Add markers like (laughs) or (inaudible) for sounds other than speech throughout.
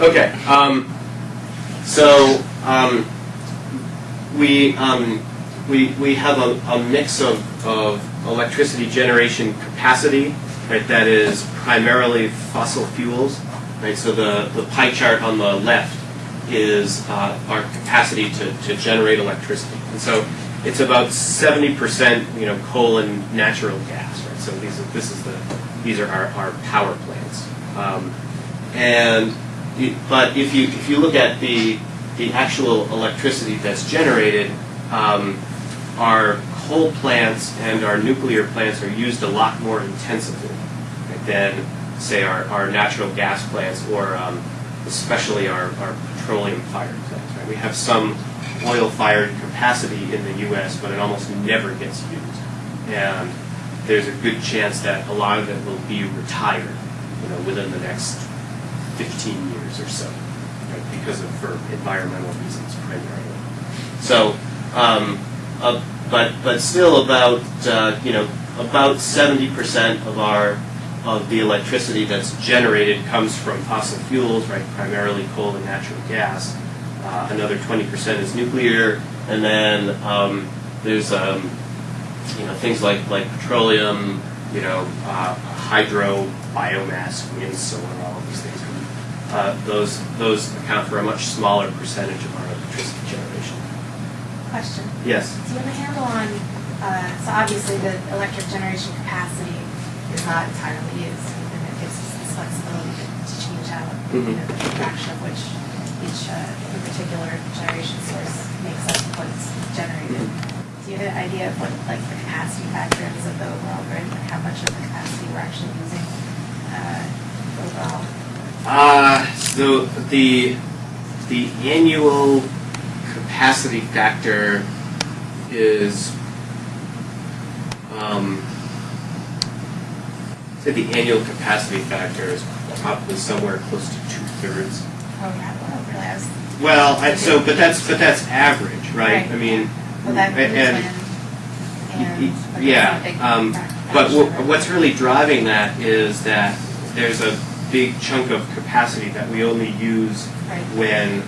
Okay. Um, so um, we um, we we have a, a mix of, of electricity generation capacity, right? That is primarily fossil fuels, right? So the the pie chart on the left is uh, our capacity to, to generate electricity, and so it's about 70% you know coal and natural gas, right? So these are, this is the these are our, our power plants, um, and but if you if you look at the the actual electricity that's generated, um, our coal plants and our nuclear plants are used a lot more intensively than say our, our natural gas plants or um, especially our, our petroleum fired plants. Right? We have some oil fired capacity in the U.S., but it almost never gets used, and there's a good chance that a lot of it will be retired, you know, within the next 15 years or so, right, because of for environmental reasons primarily. So, um, uh, but but still about uh, you know about 70% of our of the electricity that's generated comes from fossil fuels, right, primarily coal and natural gas. Uh, another 20% is nuclear, and then um, there's um, you know things like like petroleum, you know, uh, hydro, biomass, wind, solar, all of these things. Uh, those those account for a much smaller percentage of our electricity generation. Question. Yes. Do you have a handle on, uh, so obviously the electric generation capacity is not entirely used, and it gives us this flexibility to change out, you Mhm. know, the fraction of which each, uh, particular generation source makes up what's generated. Do you have an idea of what, like, the capacity factor is of the overall grid, like how much of the capacity we're actually using, uh, overall? Uh, so the the annual capacity factor is um, say the annual capacity factor is probably somewhere close to two thirds. Oh, yeah, well, really, I was, Well, I, so but that's but that's average, right? Right. I mean, well, that and- and- and. yeah, not a big um, But wh- what's really driving that is that there's a big chunk of capacity that we only use Right. when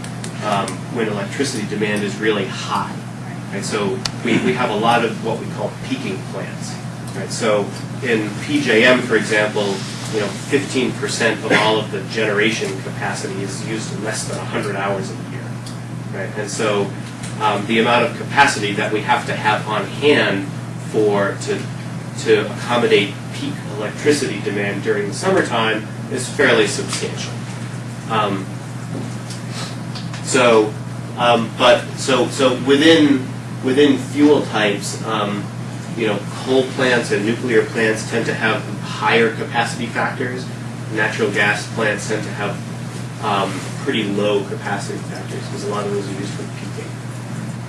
um, when electricity demand is really high. Right. Right, so we, we have a lot of what we call peaking plants. Right, so in PJM, for example, you know, 15% of all of the generation capacity is used in less than 100 hours a year. Right, and so um, the amount of capacity that we have to have on hand for to to accommodate peak electricity demand during the summertime is fairly substantial. Um, so, um, but so so within within fuel types, um, you know, coal plants and nuclear plants tend to have higher capacity factors. Natural gas plants tend to have um, pretty low capacity factors because a lot of those are used for peaking.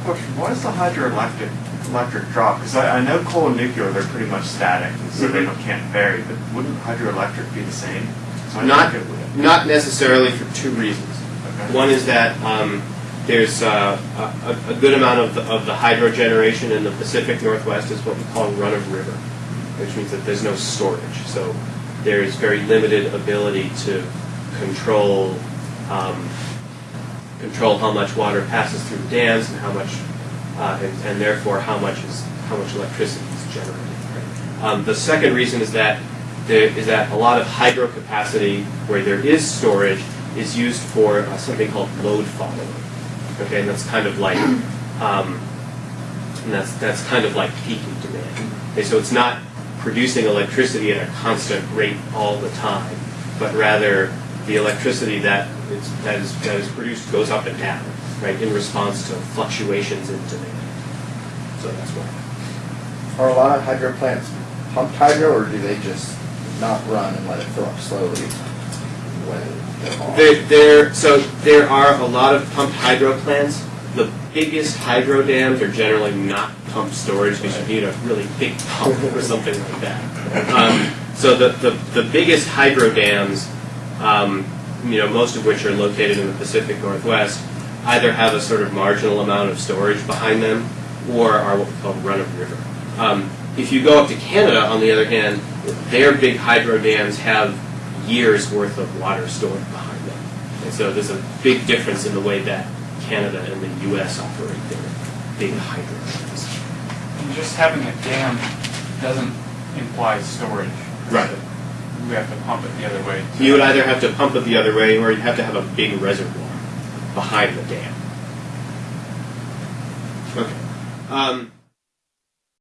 Question, why does the hydroelectric electric drop? Because I, I know coal and nuclear, they're pretty much static, so they Mhm. don't, can't vary, but wouldn't hydroelectric be the same? Not not necessarily for two reasons. One is that um, there's uh, a, a good amount of the, of the hydro generation in the Pacific Northwest is what we call run of river, which means that there's no storage. So there's very limited ability to control um, control how much water passes through the dams and how much uh, and, and therefore how much is how much electricity is generated. Um, the second reason is that there is that a lot of hydro capacity where there is storage is used for uh, something called load following. Okay, and that's kind of like um, and that's that's kind of like peaking demand. Okay, so it's not producing electricity at a constant rate all the time, but rather the electricity that is that is that is produced goes up and down, right, in response to fluctuations in demand. So that's why. Are a lot of hydro plants pumped hydro, or do they just not run and let it fill up slowly when they're? There, there, so there are a lot of pumped hydro plants. The biggest hydro dams are generally not pumped storage because you need a really big pump or (laughs) something like that. Um, so the, the, the biggest hydro dams, um, you know, most of which are located in the Pacific Northwest, either have a sort of marginal amount of storage behind them or are what we call run of river. Um, if you go up to Canada, on the other hand, their big hydro dams have years worth of water stored behind them. And so there's a big difference in the way that Canada and the U.S. operate their big hydro dams. And just having a dam doesn't imply storage. Right. We have to pump it the other way. You would either have to pump it the other way, or you'd have to have a big reservoir behind the dam. Okay. Um,